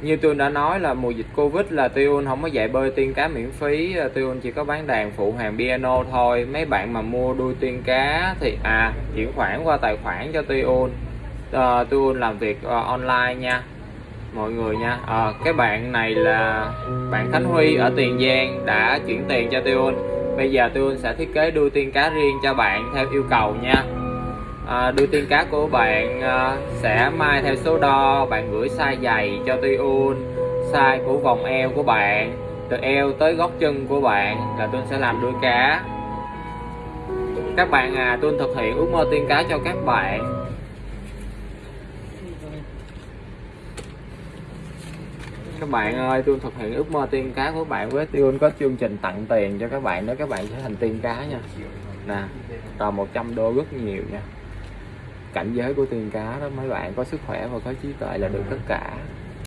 như tôi đã nói là mùa dịch Covid là Tuyun không có dạy bơi tiên cá miễn phí. Tuyun chỉ có bán đàn phụ hàng piano thôi. Mấy bạn mà mua đuôi tiên cá thì à chuyển khoản qua tài khoản cho Tuyun à, ờ, Tuyun làm việc uh, online nha. Mọi người nha. À, cái bạn này là bạn Khánh Huy ở Tiền Giang đã chuyển tiền cho Tuyun bây giờ Tuyun sẽ thiết kế đuôi tiên cá riêng cho bạn theo yêu cầu nha à, đưa tiên cá của bạn à, sẽ mai theo số đo. Bạn gửi size giày cho Tuyun size của vòng eo của bạn từ eo tới gót chân của bạn là tôi sẽ làm đuôi cá. Các bạn à tôi thực hiện ước mơ tiên cá cho các bạn. Các bạn ơi tôi thực hiện ước mơ tiên cá của bạn với tôi có chương trình tặng tiền cho các bạn đó. Các bạn sẽ thành tiên cá nha. Nè tầm 100 đô rất nhiều nha cảnh giới của tiền cá đó, mấy bạn có sức khỏe và có trí tuệ là được tất cả.